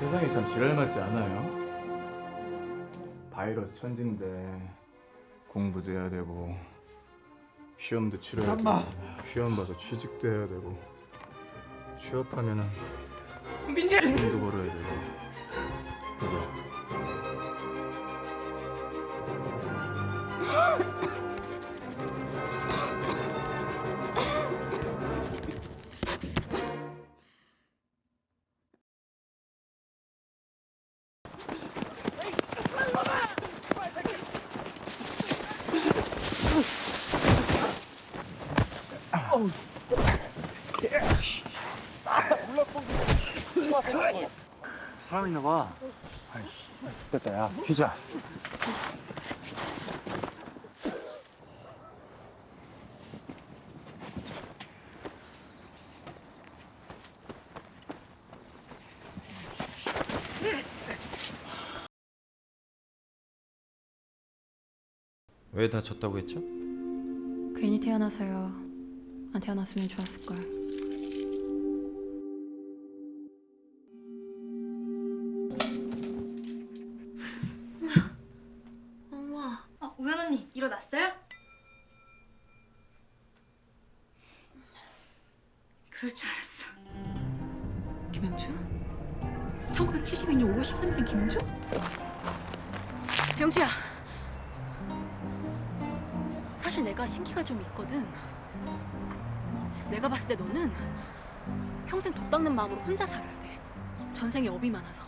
세상이 참 지랄 맞지 않아요? 바이러스 천진데 공부도 해야 되고 시험도 치러야 엄마. 되고 시험 봐서 취직도 해야 되고 취업하면은 선빈님 돈도 벌어야 되고 그죠? 래 사람 있나 봐. 아이씨, 됐다, 야, 튀자. 왜 다쳤다고 했죠? 괜히 태어나서요. 안 태어났으면 좋았을 걸. 엄마. 어, 우연 언니 일어났어요? 그럴 줄 알았어. 김영주? 1972년 5월 13일생 김영주? 영주야. 사실 내가 신기가 좀 있거든. 내가 봤을 때 너는 평생 돛 닦는 마음으로 혼자 살아야 돼. 전생에 업이 많아서.